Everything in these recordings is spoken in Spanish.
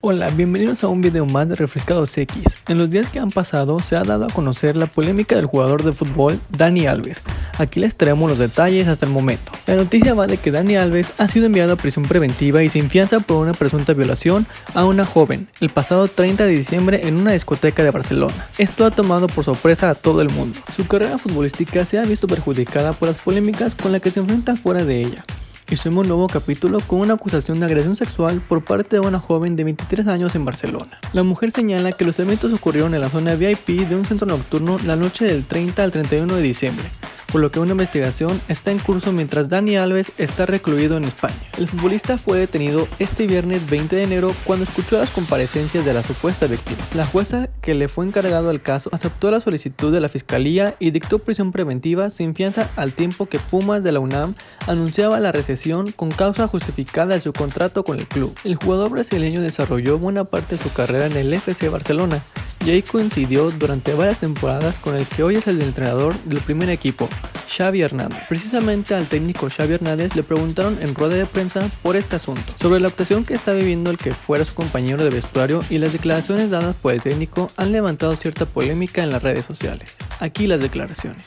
Hola, bienvenidos a un video más de Refrescados X. En los días que han pasado se ha dado a conocer la polémica del jugador de fútbol Dani Alves. Aquí les traemos los detalles hasta el momento. La noticia va de que Dani Alves ha sido enviado a prisión preventiva y sin fianza por una presunta violación a una joven el pasado 30 de diciembre en una discoteca de Barcelona. Esto ha tomado por sorpresa a todo el mundo. Su carrera futbolística se ha visto perjudicada por las polémicas con las que se enfrenta fuera de ella. Hicimos un nuevo capítulo con una acusación de agresión sexual por parte de una joven de 23 años en Barcelona. La mujer señala que los eventos ocurrieron en la zona VIP de un centro nocturno la noche del 30 al 31 de diciembre, por lo que una investigación está en curso mientras Dani Alves está recluido en España. El futbolista fue detenido este viernes 20 de enero cuando escuchó las comparecencias de la supuesta víctima. La jueza que le fue encargado al caso aceptó la solicitud de la fiscalía y dictó prisión preventiva sin fianza al tiempo que Pumas de la UNAM anunciaba la recesión con causa justificada de su contrato con el club. El jugador brasileño desarrolló buena parte de su carrera en el FC Barcelona, y ahí coincidió durante varias temporadas con el que hoy es el entrenador del primer equipo, Xavi Hernández. Precisamente al técnico Xavi Hernández le preguntaron en rueda de prensa por este asunto, sobre la actuación que está viviendo el que fuera su compañero de vestuario y las declaraciones dadas por el técnico han levantado cierta polémica en las redes sociales. Aquí las declaraciones.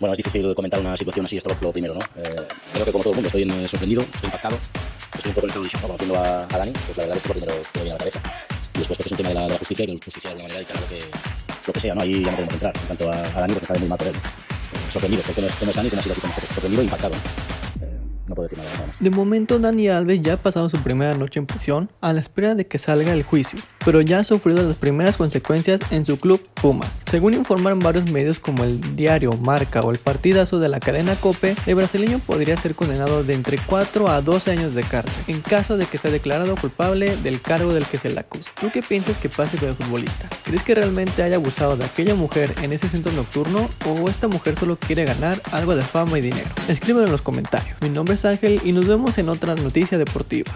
Bueno, es difícil comentar una situación así, esto es lo primero, ¿no? Eh, creo que como todo el mundo estoy en, sorprendido, estoy impactado, estoy un poco en estado de shock, conociendo a, a Dani, pues la verdad es que lo primero que me viene a la cabeza y después que es un tema de la, justicia, que la justicia de alguna manera dictará lo que, lo que sea, ¿no? Ahí ya no podemos entrar. En cuanto a, a Dani, pues me sabe muy mal por él. Eh, sorprendido, porque no es, es Dani, como ha sido aquí con nosotros. Sorprendido e impactado. Eh, no puedo decir nada, nada más. De momento Dani Alves ya ha pasado su primera noche en prisión a la espera de que salga el juicio, pero ya ha sufrido las primeras consecuencias en su club Pumas. Según informaron varios medios como el diario Marca o el partidazo de la cadena Cope, el brasileño podría ser condenado de entre 4 a 12 años de cárcel, en caso de que sea declarado culpable del cargo del que se le acusa. ¿Tú qué piensas que pase con el futbolista? ¿Crees que realmente haya abusado de aquella mujer en ese centro nocturno o esta mujer solo quiere ganar algo de fama y dinero? Escríbelo en los comentarios. Mi nombre es Ángel y nos vemos en otra noticia deportiva.